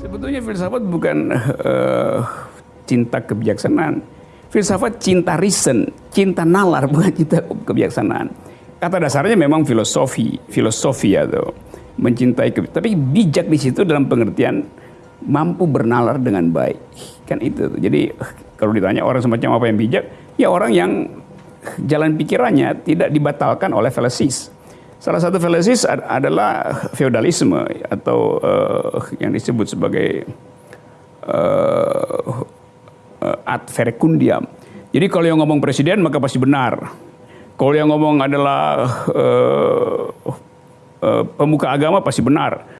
Sebetulnya filsafat bukan uh, cinta kebijaksanaan. Filsafat cinta reason, cinta nalar, bukan cinta kebijaksanaan. Kata dasarnya memang filosofi, filosofi atau mencintai tapi bijak di situ dalam pengertian mampu bernalar dengan baik. Kan itu. Jadi kalau ditanya orang semacam apa yang bijak, ya orang yang jalan pikirannya tidak dibatalkan oleh fallacies. Salah satu fallacies adalah feodalisme atau uh, yang disebut sebagai uh, ad verecundiam. Jadi kalau yang ngomong presiden maka pasti benar. Kalau yang ngomong adalah uh, uh, pemuka agama pasti benar.